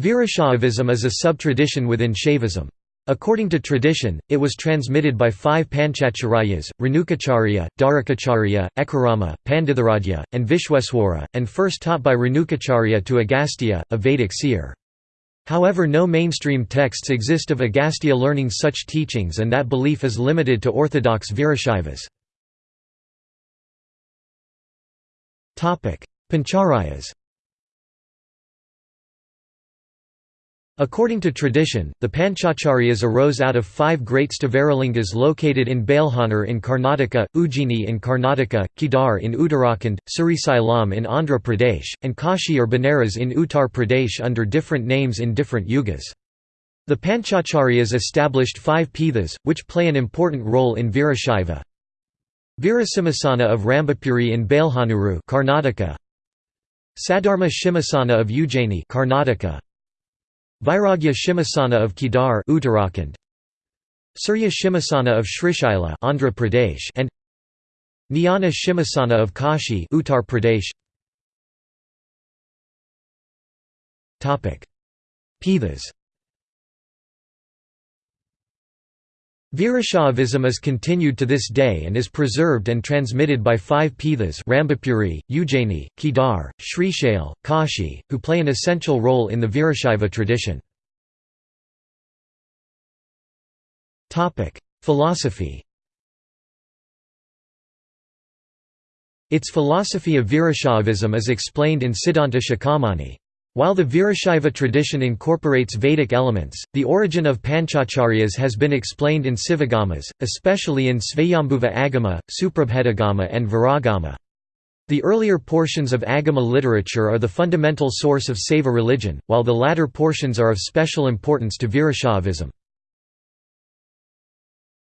Virashaivism is a sub-tradition within Shaivism. According to tradition, it was transmitted by five Panchacharyas, Renukacharya, Dharukacharya, Ekarama, Panditharadhya, and Vishweswara, and first taught by Renukacharya to Agastya, a Vedic seer. However no mainstream texts exist of Agastya learning such teachings and that belief is limited to orthodox Virashaivas. Panchacharyas According to tradition, the Panchacharyas arose out of five great Stavaralingas located in Balehonnur in Karnataka, Ujjaini in Karnataka, Kedar in Uttarakhand, Srisailam in Andhra Pradesh, and Kashi or Benares in Uttar Pradesh under different names in different yugas. The Panchacharyas established five pithas, which play an important role in Virashaiva. Virasimhasana of Rambapuri in Balehanuru Karnataka, Sadharma Shimhasana of Ujjaini Karnataka, Vairagya Shimhasana of Kedar Uttarakhand. Surya Shimhasana of Srishaila Andhra Pradesh and Jnana Shimhasana of Kashi Uttar Pradesh. Topic. Pithas Virashaivism is continued to this day and is preserved and transmitted by five Pithas Rambapuri, Ujjaini, Kedar, Srishail, Kashi, who play an essential role in the Virashaiva tradition. Philosophy Its philosophy of Virashaivism is explained in Siddhanta Shikhamani. While the Virashaiva tradition incorporates Vedic elements, the origin of Panchacharyas has been explained in Sivagamas, especially in Svayambhuva Agama, Suprabhedagama and Viragama. The earlier portions of Agama literature are the fundamental source of Saiva religion, while the latter portions are of special importance to Virashaivism.